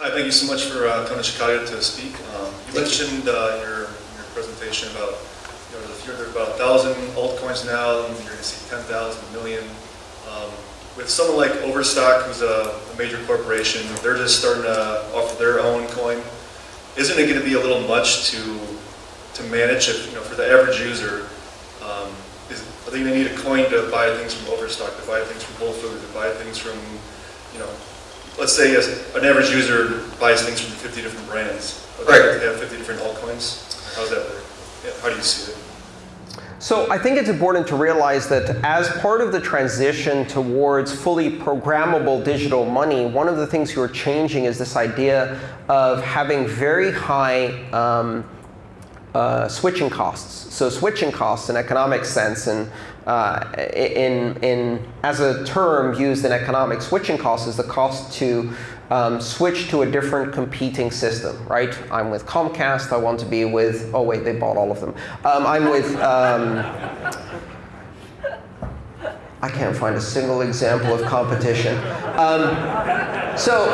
Hi, thank you so much for uh, coming to Chicago to speak. Um, you mentioned uh, in, your, in your presentation about you know, there are about 1,000 altcoins now, and you're going to see 10,000 million. Um, with someone like Overstock, who's a, a, major corporation, they're just starting to offer their own coin. Isn't it going to be a little much to to manage it? You know, for the average user, um, is, are they going to need a coin to buy things from Overstock, to buy things from Whole Foods, to buy things from, you know, let's say an average user buys things from 50 different brands. Right. They have 50 different altcoins. How's that work? How do you see it? So I think it's important to realize that as part of the transition towards fully programmable digital money, one of the things you're changing is this idea of having very high um, uh, switching costs. So switching costs in economic sense and uh, in, in, as a term used in economics, switching costs is the cost to um, switch to a different competing system, right? I'm with Comcast. I want to be with, oh, wait, they bought all of them. Um, I'm with, um, I can't find a single example of competition. Um, so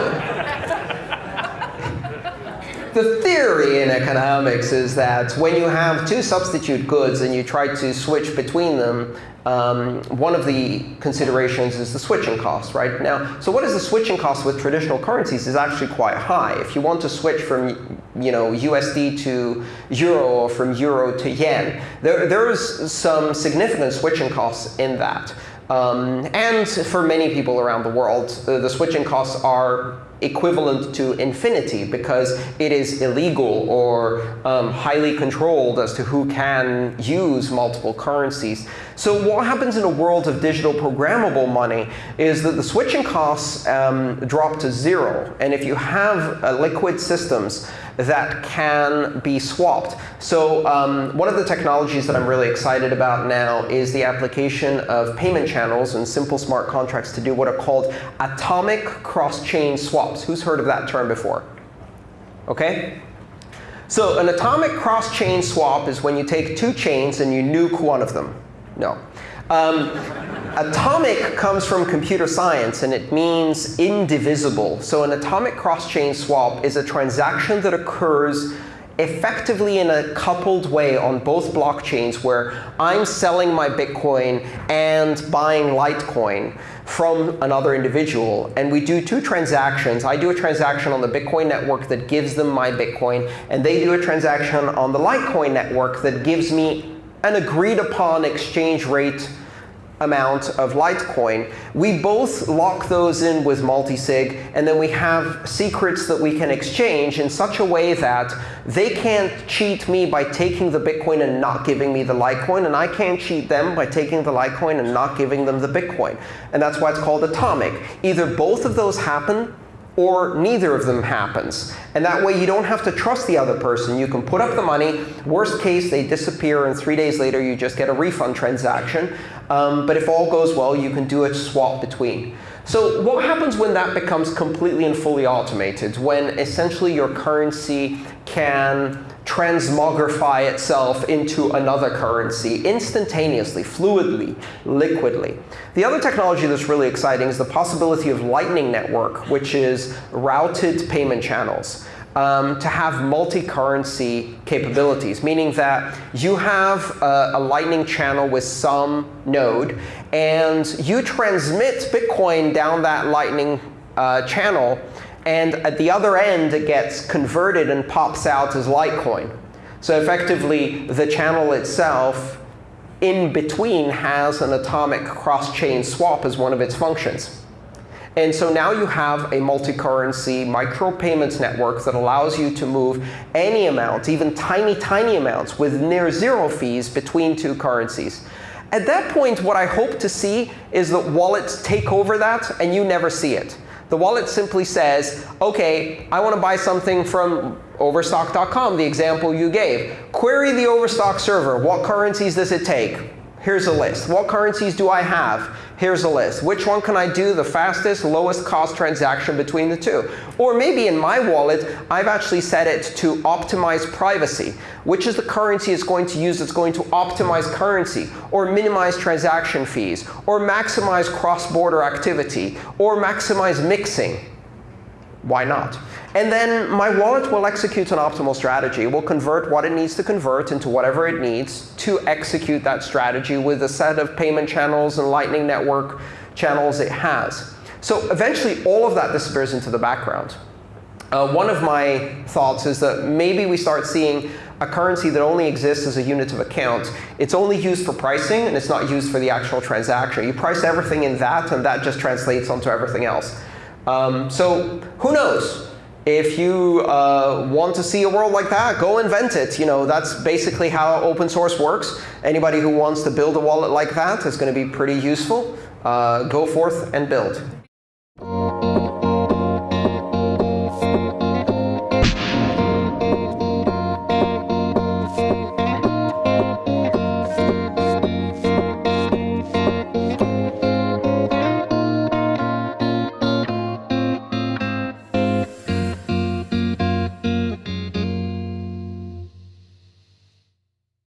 the theory in economics is that when you have two substitute goods and you try to switch between them, um, one of the considerations is the switching cost, right? Now, so what is the switching cost with traditional currencies is actually quite high. If you want to switch from you know, USD to Euro or from Euro to Yen, there, there's some significant switching costs in that. Um, and for many people around the world, the, the switching costs are equivalent to infinity because it is illegal or um, highly controlled as to who can use multiple currencies. So what happens in a world of digital programmable money is that the switching costs um, drop to zero. And if you have uh, liquid systems that can be swapped. So um, one of the technologies that I'm really excited about now is the application of payment channels and simple smart contracts to do what are called atomic cross-chain swaps. Who's heard of that term before? OK? So an atomic cross-chain swap is when you take two chains and you nuke one of them. No. Um, atomic comes from computer science, and it means indivisible. So an atomic cross-chain swap is a transaction that occurs effectively in a coupled way on both blockchains where I'm selling my Bitcoin and buying Litecoin from another individual. And we do two transactions. I do a transaction on the Bitcoin network that gives them my Bitcoin, and they do a transaction on the Litecoin network that gives me an agreed upon exchange rate amount of Litecoin. We both lock those in with multisig, and then we have secrets that we can exchange in such a way that they can't cheat me by taking the Bitcoin and not giving me the Litecoin, and I can't cheat them by taking the Litecoin and not giving them the Bitcoin. And that's why it's called atomic. Either both of those happen, or neither of them happens. And that way, you don't have to trust the other person. You can put up the money. Worst case, they disappear, and three days later, you just get a refund transaction. Um, but if all goes well, you can do a swap between. So what happens when that becomes completely and fully automated, when essentially your currency can transmogrify itself into another currency instantaneously, fluidly, liquidly. The other technology that's really exciting is the possibility of Lightning Network, which is routed payment channels. Um, to have multi-currency capabilities, meaning that you have a, a, Lightning channel with some node, and you transmit Bitcoin down that Lightning uh, channel and at the other end, it gets converted and pops out as Litecoin. So effectively, the channel itself in between has an atomic cross-chain swap as one of its functions. And so now you have a multi-currency micropayments network that allows you to move any amount, even tiny, tiny amounts, with near zero fees between two currencies. At that point, what I hope to see is that wallets take over that, and you never see it. The wallet simply says, OK, I want to buy something from overstock.com, the example you gave. Query the Overstock server. What currencies does it take? Here's a list. What currencies do I have? Here's a list. Which one can I do the fastest, lowest cost transaction between the two? Or maybe in my wallet, I've actually set it to optimize privacy. Which is the currency it's going to use that's going to optimize currency, or minimize transaction fees, or maximize cross-border activity, or maximize mixing? Why not? And then my wallet will execute an optimal strategy. It will convert what it needs to convert into whatever it needs to execute that strategy with a set of payment channels and Lightning Network channels it has. So eventually, all of that disappears into the background. Uh, one of my thoughts is that maybe we start seeing a currency that only exists as a unit of account. It's only used for pricing, and it's not used for the actual transaction. You price everything in that, and that just translates onto everything else. Um, so who knows? If you uh, want to see a world like that, go invent it. You know, that's basically how open source works. Anybody who wants to build a wallet like that is going to be pretty useful. Uh, go forth and build.